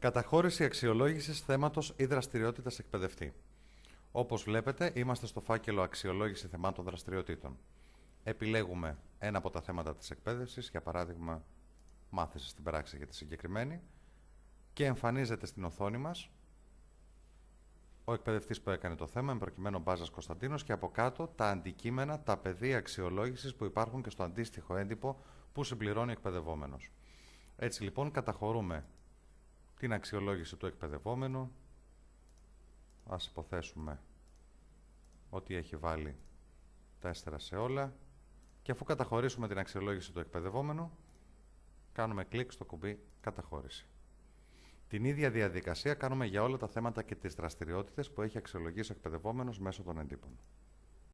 Καταχώρηση αξιολόγησης θέματος ή δραστηριότητας εκπαιδευτή. Όπως βλέπετε, είμαστε στο φάκελο Αξιολόγηση θεμάτων δραστηριοτήτων. Επιλέγουμε ένα από τα θέματα της εκπαίδευσης, για παράδειγμα, μάθησης στην πράξη για τη συγκεκριμένη, και εμφανίζεται στην οθόνη μας ο εκπαιδευτής που έκανε το θέμα, με προκειμένου Μπάζας Κωνσταντίνος, και από κάτω τα αντικείμενα, τα πεδία αξιολόγησης που υπάρχουν και στο αντίστοιχο έντυπο που συμπληρώνει ο εκπαιδευόμενος. Έτσι λοιπόν καταχωρούμε την αξιολόγηση του εκπαιδευόμενου. Ας υποθέσουμε ότι έχει βάλει 4 σε όλα και αφού καταχωρήσουμε την αξιολόγηση του εκπαιδευόμενου κάνουμε κλικ στο κουμπί καταχώρηση. Την ίδια διαδικασία κάνουμε για όλα τα θέματα και τις δραστηριότητες που έχει αξιολογήσει ο εκπαιδευόμενος μέσω των εντύπων.